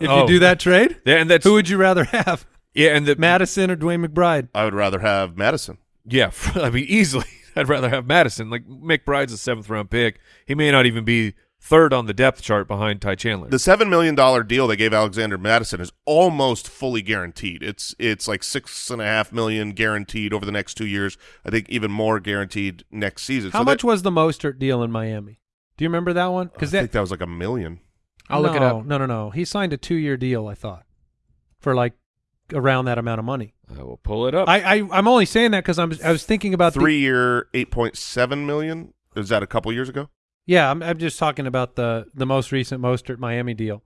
If Oh. you do that trade, Yeah, and that's who would you rather have, yeah, and the Mattison or DeWayne McBride? I would rather have Mattison. yeah, I mean easily. I'd rather have Mattison. Like McBride's a seventh round pick. He may not even be third on the depth chart behind Ty Chandler. The seven million dollar deal they gave Alexander Mattison is almost fully guaranteed. It's it's like six and a half million guaranteed over the next two years. I think even more guaranteed next season. How So much that- was the Mostert deal in Miami? Do you remember that one? Because I Because think that that was like a million. I'll look it up. No, no, no. He signed a two year deal. I thought for like around that amount of money. I will pull it up. I, I I'm only saying that because I'm I was thinking about the- Three year, eight point seven million. Is that a couple years ago? Yeah, I'm, I'm just talking about the the most recent Mostert Miami deal.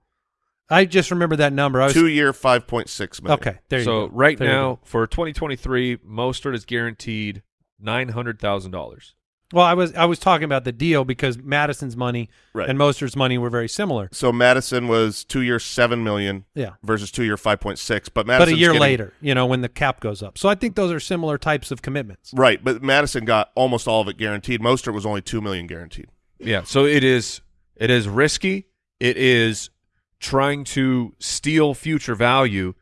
I just remember that number. I was Two year, five point six million. okay. There you so go. right There now for 2023, Mostert is guaranteed nine hundred thousand dollars. Well, I was I was talking about the deal because Mattison's money Right. and Mostert's money were very similar. So Mattison was two year, seven million Yeah, versus two year, five point six. But but a year later, you know, when the cap goes up. So I think those are similar types of commitments. right? But Mattison got almost all of it guaranteed. Mostert was only two million guaranteed. Yeah, so it is it is risky. It is trying to steal future value,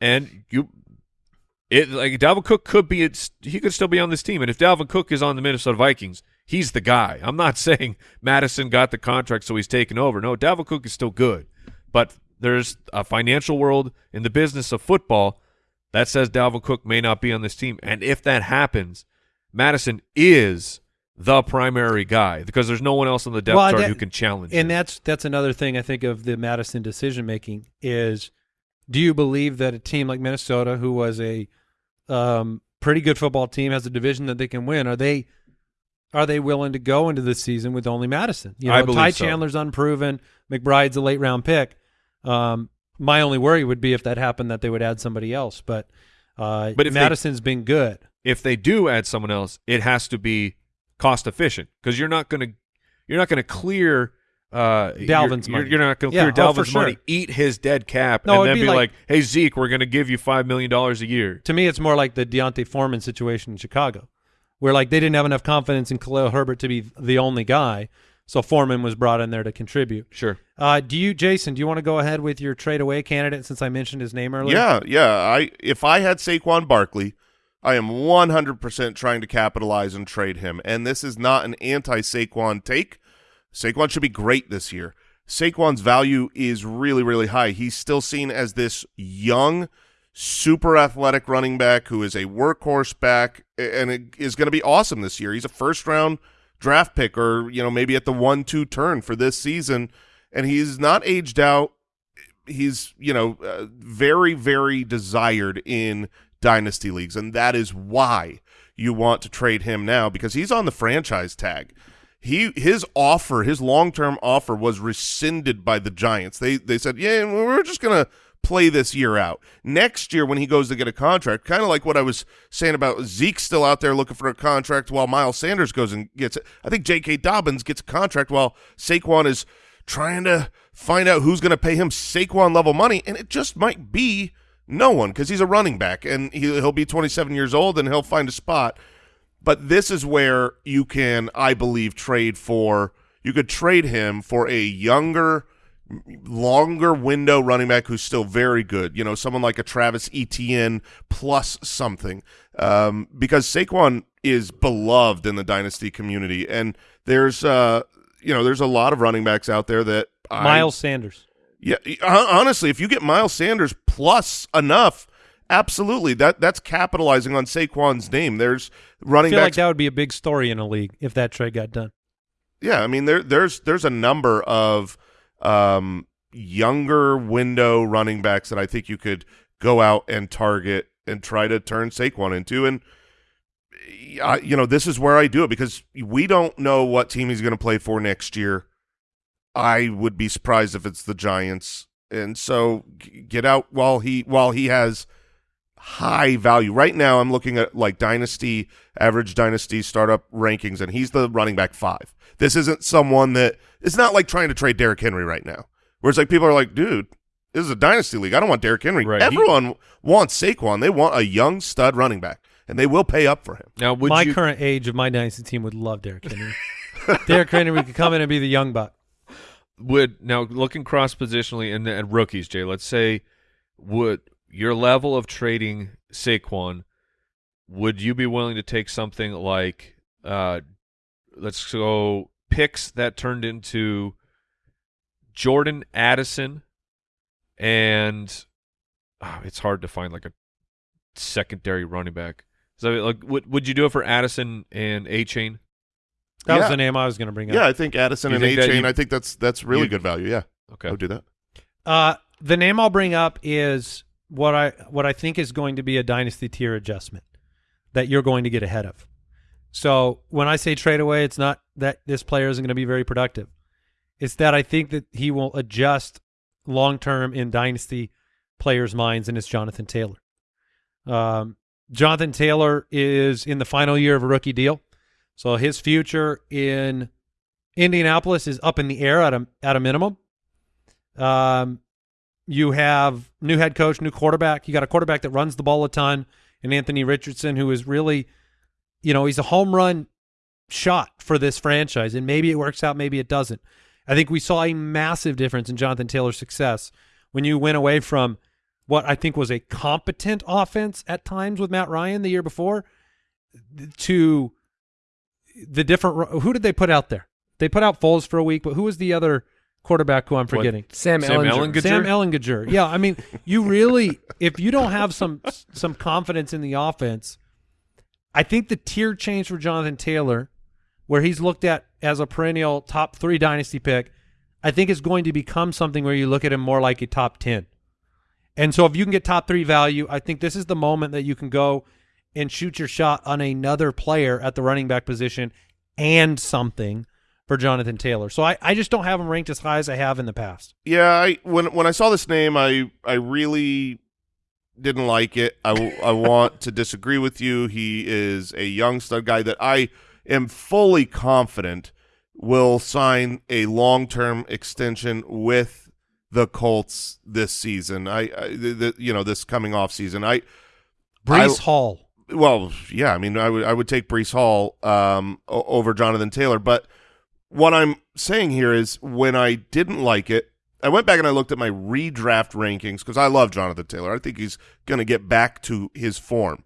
and you, it like Dalvin Cook could be he could still be on this team, and if Dalvin Cook is on the Minnesota Vikings, he's the guy. I'm not saying Mattison got the contract so he's taken over. No, Dalvin Cook is still good, but there's a financial world in the business of football that says Dalvin Cook may not be on this team, and if that happens, Mattison is the primary guy because there's no one else on the depth Well, chart that- who can challenge And him. that's that's another thing I think of the Mattison decision making is do you believe that a team like Minnesota who was a um, pretty good football team has a division that they can win are they are they willing to go into this season with only Mattison? You know, I believe Ty so. Chandler's unproven, McBride's a late round pick. Um, my only worry would be if that happened that they would add somebody else, but uh, But if they- Mattison's been good. if they do add someone else, it has to be cost efficient because you're not going to you're not going to clear uh, Dalvin's you're, money. You're, not going to Yeah, clear oh, for Dalvin's money, eat his dead cap, No, and then be be like, like- "Hey Zeke, we're going to give you five million dollars a year." To me, it's more like the D'Onta Foreman situation in Chicago, where like they didn't have enough confidence in Khalil Herbert to be the only guy, so Foreman was brought in there to contribute. Sure. Uh, do you, Jason? Do you want to go ahead with your trade away candidate since I mentioned his name earlier? Yeah, yeah. I if I had Saquon Barkley, I am 100% trying to capitalize and trade him. And this is not an anti-Saquon take. Saquon should be great this year. Saquon's value is really, really high. He's still seen as this young, super athletic running back who is a workhorse back and is going to be awesome this year. He's a first round draft pick or, you know, maybe at the one, two turn for this season. And he's not aged out he's you know uh, very very desired in dynasty leagues and that is why you want to trade him now because he's on the franchise tag he his offer his long-term offer was rescinded by the giants. They they said yeah we're just gonna play this year out. Next year when he goes to get a contract kind of like what i was saying about zeke still out there looking for a contract while miles sanders goes and gets it. I think j.k dobbins gets a contract while saquon is trying to find out who's going to pay him Saquon level money, and it just might be no one because he's a running back and he, he'll be 27 years old and he'll find a spot. But this is where you can, I believe, trade for. You could trade him for a younger, longer window running back who's still very good. You know, someone like a Travis Etienne plus something, um, because Saquon is beloved in the dynasty community, and there's, uh, you know, there's a lot of running backs out there that I- Miles Sanders. yeah, honestly, if you get Miles Sanders plus enough, absolutely, that that's capitalizing on Saquon's name. There's running I feel like that would be a big story in a league if that trade got done. yeah, I mean there there's there's a number of um, younger window running backs that I think you could go out and target and try to turn Saquon into and. I, you know, this is where I do it because we don't know what team he's going to play for next year. I would be surprised if it's the Giants. And so g- get out while he while he has high value. Right now I'm looking at like dynasty average dynasty startup rankings and he's the running back 5. This isn't someone that it's not like trying to trade Derrick Henry right now. Where it's like people are like, "Dude, this is a dynasty league. I don't want Derrick Henry." Right. He- Everyone wants Saquon. They want a young stud running back and they will pay up for him. Now, would my you current age of my dynasty team would love Derrick Henry. Derrick Henry could come in and be the young buck. would now looking cross positionally and, and rookies, Jay? Let's say would your level of trading Saquon? Would you be willing to take something like, uh, let's go picks that turned into Jordan Addison, and ah, it's hard to find like a secondary running back. So like, would would you do it for Addison and Achane? That was the name I was going to bring up. Yeah. I think Addison You and think Achane, I think that's that's really good value. Yeah. Okay. I would do that. Uh, the name I'll bring up is what I what I think is going to be a dynasty tier adjustment that you're going to get ahead of. So when I say trade away, it's not that this player isn't going to be very productive. It's that I think that he will adjust long term in dynasty players' minds, and it's Jonathan Taylor. Um, Jonathan Taylor is in the final year of a rookie deal, so his future in Indianapolis is up in the air at a at a minimum. Um, you have new head coach, new quarterback. You got a quarterback that runs the ball a ton, and Anthony Richardson, who is really, you know, he's a home run shot for this franchise, and maybe it works out, maybe it doesn't. I think we saw a massive difference in Jonathan Taylor's success when you went away from what I think was a competent offense at times with Matt Ryan the year before to the different who did they put out there? They put out Foles for a week, but who was the other quarterback who I'm forgetting? Sam, Sam Ehlinger. Ehlinger? Sam Ehlinger. Yeah, I mean, you really if you don't have some some confidence in the offense, I think the tier change for Jonathan Taylor, where he's looked at as a perennial top three dynasty pick, I think is going to become something where you look at him more like a top ten. And so if you can get top three value, I think this is the moment that you can go and shoot your shot on another player at the running back position and something for Jonathan Taylor. So I, I just don't have him ranked as high as I have in the past. Yeah, I when when I saw this name, I I really didn't like it. I, I want to disagree with you. He is a young stud guy that I am fully confident will sign a long term extension with the Colts this season. I, I the, the, you know this coming off season. I Breece I- Hall. well, yeah, I mean, I would I would take Breece Hall um, over Jonathan Taylor, but what I'm saying here is when I didn't like it, I went back and I looked at my redraft rankings because I love Jonathan Taylor. I think he's going to get back to his form,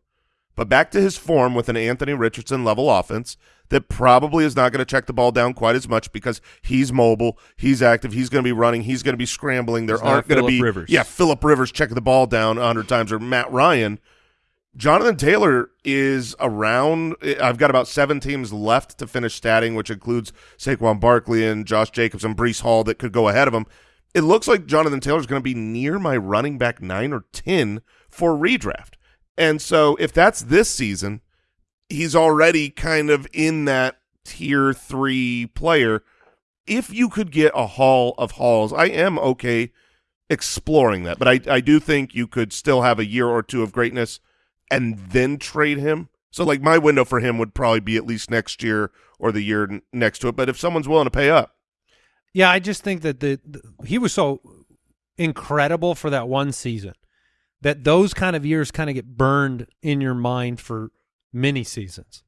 but back to his form with an Anthony Richardson level offense that probably is not going to check the ball down quite as much because he's mobile, he's active, he's going to be running, he's going to be scrambling. There He's aren't going to be Rivers. yeah Philip Rivers checking the ball down a hundred times or Matt Ryan. Jonathan Taylor is around. I've got about seven teams left to finish statting, which includes Saquon Barkley and Josh Jacobs and Breece Hall that could go ahead of him. It looks like Jonathan Taylor is going to be near my running back nine or ten for redraft. And so if that's this season, he's already kind of in that tier three player. If you could get a haul of hauls, I am okay exploring that. But I, I do think you could still have a year or two of greatness and then trade him. So like my window for him would probably be at least next year or the year next to it. But if someone's willing to pay up, Yeah, I just think that the, the he was so incredible for that one season that those kind of years kind of get burned in your mind for many seasons.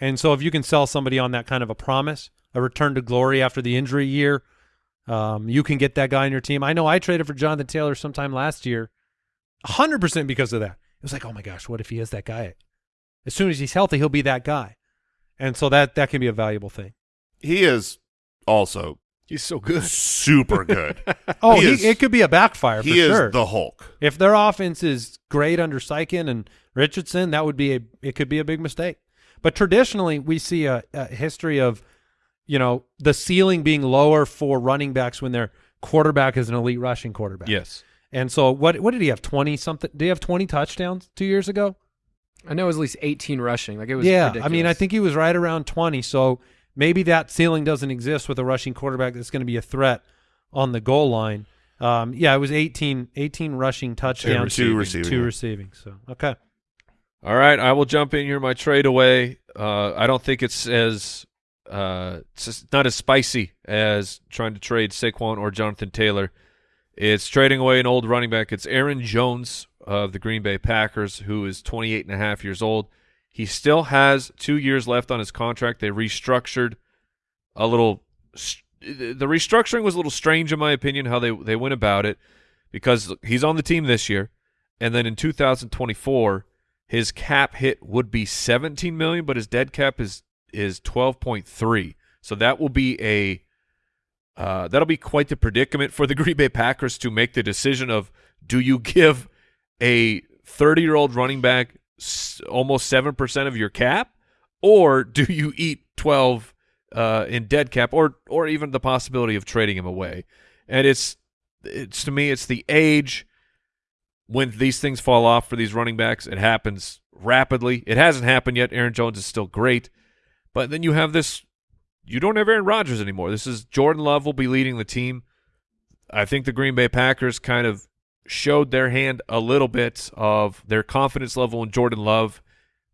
And so if you can sell somebody on that kind of a promise, a return to glory after the injury year, um, you can get that guy on your team. I know I traded for Jonathan Taylor sometime last year, 100% because of that. It was like, oh my gosh, what if he is that guy? As soon as he's healthy, he'll be that guy. And so that that can be a valuable thing. he is also He's so good. super good. Oh, He he is- it could be a backfire for he is sure. the Hulk. if their offense is great under Steichen and Richardson, that would be a it could be a big mistake. But traditionally, we see a, a history of, you know, the ceiling being lower for running backs when their quarterback is an elite rushing quarterback. Yes. And so, what what did he have? Twenty something? Did he have twenty touchdowns two years ago? I know it was at least 18 rushing. Like it was. yeah, I mean, I think he was right around twenty. So maybe that ceiling doesn't exist with a rushing quarterback that's going to be a threat on the goal line. Um, yeah, it was 18, 18 rushing touchdowns, Two receiving, two yeah. receiving. So okay. All right, I will jump in here. My trade away. Uh, I don't think it's as uh, it's not as spicy as trying to trade Saquon or Jonathan Taylor. It's trading away an old running back. It's Aaron Jones of the Green Bay Packers, who is 28 and a half years old. He still has two years left on his contract. They restructured a little. The restructuring was a little strange, in my opinion, how they they went about it, because he's on the team this year, and then in 2024 his cap hit would be 17 million, but his dead cap is is 12.3. So that will be a uh, that'll be quite the predicament for the Green Bay Packers to make the decision of do you give a 30 year old running back almost seven percent of your cap, or do you eat 12 uh, in dead cap, or or even the possibility of trading him away? And it's it's to me it's the age when these things fall off for these running backs, it happens rapidly. It hasn't happened yet. Aaron Jones is still great, but then you have this. You don't have Aaron Rodgers anymore. This is Jordan Love will be leading the team. I think the Green Bay Packers kind of showed their hand a little bit of their confidence level in Jordan Love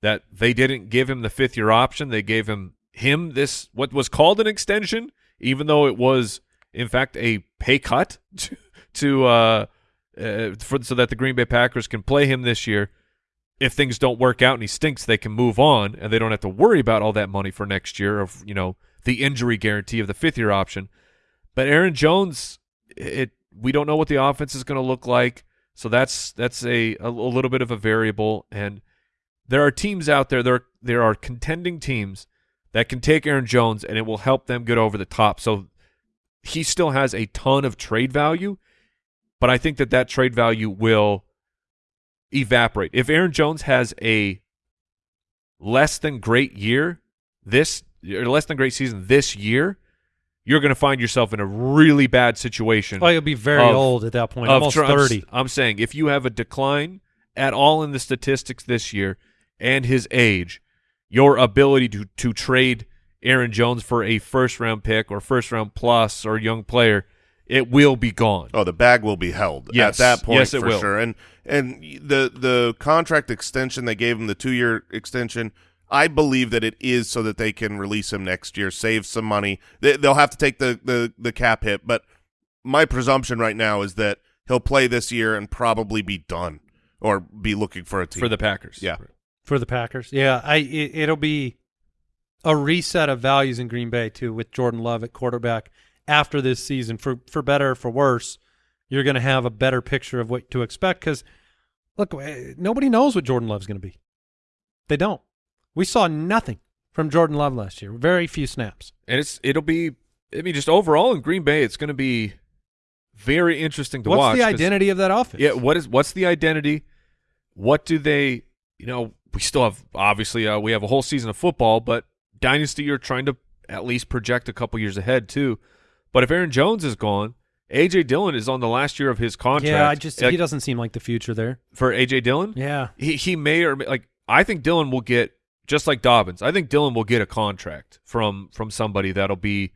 that they didn't give him the fifth year option. They gave him him this what was called an extension, even though it was in fact a pay cut to, to uh, uh, for, so that the Green Bay Packers can play him this year. If things don't work out and he stinks, they can move on and they don't have to worry about all that money for next year of you know the injury guarantee of the fifth year option. But Aaron Jones, it we don't know what the offense is going to look like, so that's that's a, a little bit of a variable. And there are teams out there there there are contending teams that can take Aaron Jones and it will help them get over the top. So he still has a ton of trade value, but I think that that trade value will evaporate. If Aaron Jones has a less than great year this or less than great season this year, you're going to find yourself in a really bad situation. Oh, you'll be very Of- old at that point, almost tr- I'm thirty. I'm saying if you have a decline at all in the statistics this year and his age, your ability to to trade Aaron Jones for a first round pick or first round plus or young player, it will be gone. Oh, the bag will be held Yes. at that point Yes, it for will. sure. And and the the contract extension they gave him the two year extension. I believe that it is so that they can release him next year, save some money. They, they'll have to take the, the the cap hit, but my presumption right now is that he'll play this year and probably be done or be looking for a team for the Packers. Yeah. for the Packers. Yeah, I it, it'll be a reset of values in Green Bay too with Jordan Love at quarterback after this season. For for better or for worse, you're going to have a better picture of what to expect because look, nobody knows what Jordan Love's going to be. They don't. We saw nothing from Jordan Love last year. Very few snaps. And it's it'll be I mean just overall in Green Bay it's going to be very interesting to What's watch. the 'cause- identity of that offense? Yeah, what is what's the identity? What do they? You know, we still have obviously uh, we have a whole season of football, but dynasty you're trying to at least project a couple years ahead too. But if Aaron Jones is gone, AJ Dillon is on the last year of his contract. yeah. I just Like, he doesn't seem like the future there. for AJ Dillon. Yeah. He he may or may, like I think Dillon will get just like Dobbins. I think Dillon will get a contract from from somebody that'll be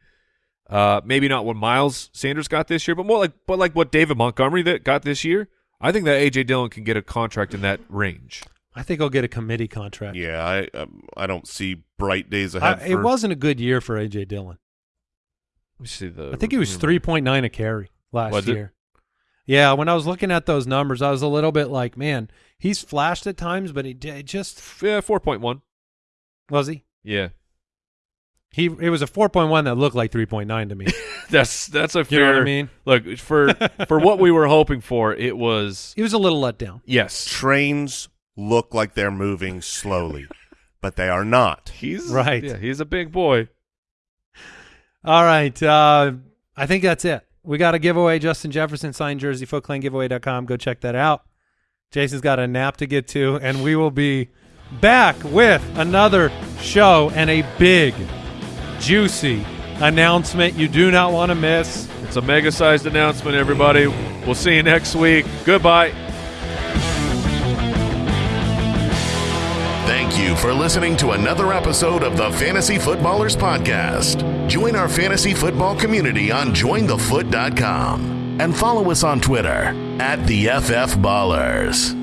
uh maybe not what Miles Sanders got this year, but more like but like what David Montgomery that got this year. I think that AJ Dillon can get a contract in that range. I think he'll get a committee contract. Yeah, I um, I don't see bright days I, ahead. it wasn't a good year for AJ Dillon. Let me see the I think he was three point nine a carry last Was it? year. Yeah, when I was looking at those numbers, I was a little bit like, man, he's flashed at times, but he d- just Yeah, four point one. Was he. Yeah, He it was a four point one that looked like three point nine to me. that's that's a fair. You know what I mean? Look for for what we were hoping for. It was He was a little let down. yes. trains look like they're moving slowly, but they are not. He's Right. Yeah, he's a big boy. All right, uh, I think that's it. We got a giveaway. Justin Jefferson signed jersey. FootClanGiveaway.com. Go check that out. Jason's got a nap to get to, and we will be back with another show and a big, juicy announcement you do not want to miss. It's a mega sized announcement, everybody. We'll see you next week. Goodbye. Thank you for listening to another episode of the Fantasy Footballers Podcast. Join our fantasy football community on jointhefoot.com and follow us on Twitter at the FF Ballers.